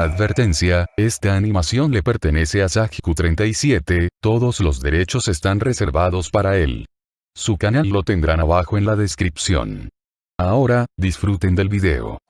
Advertencia, esta animación le pertenece a Sajku37, todos los derechos están reservados para él. Su canal lo tendrán abajo en la descripción. Ahora, disfruten del video.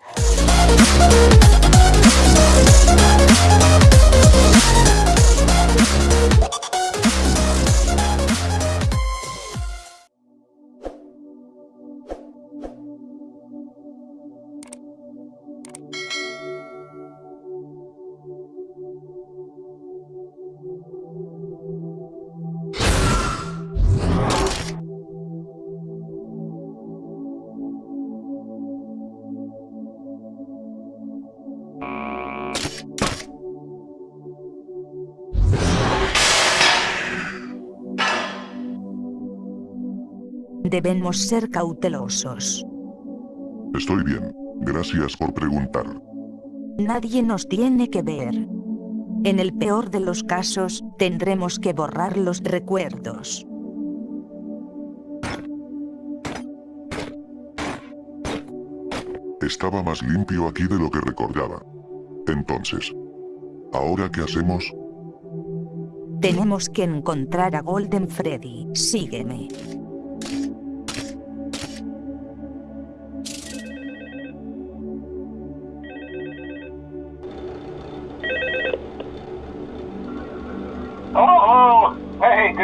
Debemos ser cautelosos. Estoy bien. Gracias por preguntar. Nadie nos tiene que ver. En el peor de los casos, tendremos que borrar los recuerdos. Estaba más limpio aquí de lo que recordaba. Entonces, ¿ahora qué hacemos? Tenemos que encontrar a Golden Freddy. Sígueme.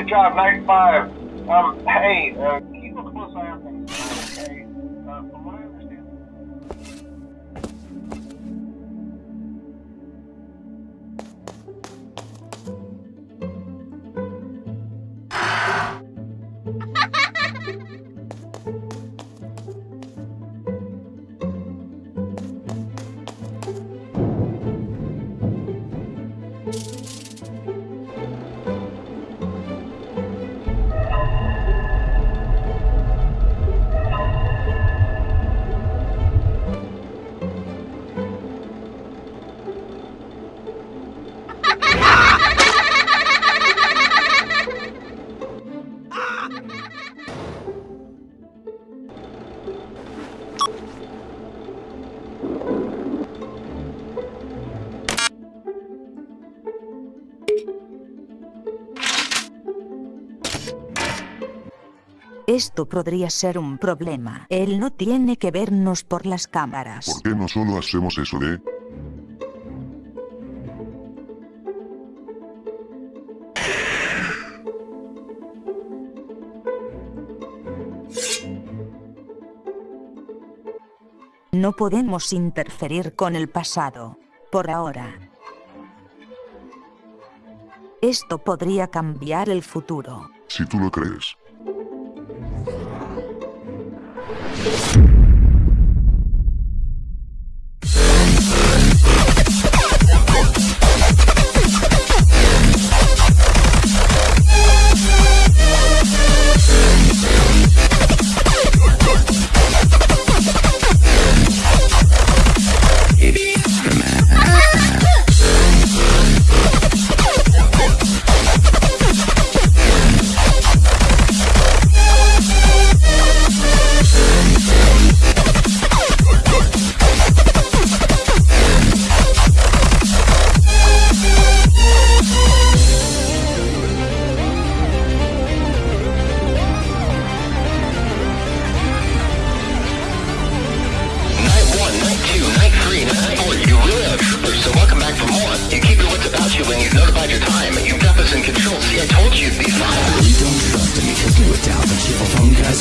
Good job, night five. Um, hey, uh, Esto podría ser un problema. Él no tiene que vernos por las cámaras. ¿Por qué no solo hacemos eso de... No podemos interferir con el pasado. Por ahora. Esto podría cambiar el futuro. si tú lo crees? Thank you.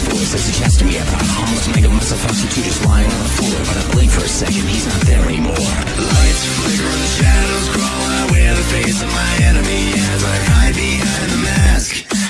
Voice as he chats to me about a harmless mega muscle foxy two just lying on the floor. But I blink for a second, he's not there anymore. Lights flicker the shadows crawl out where the face of my enemy as I hide behind the mask.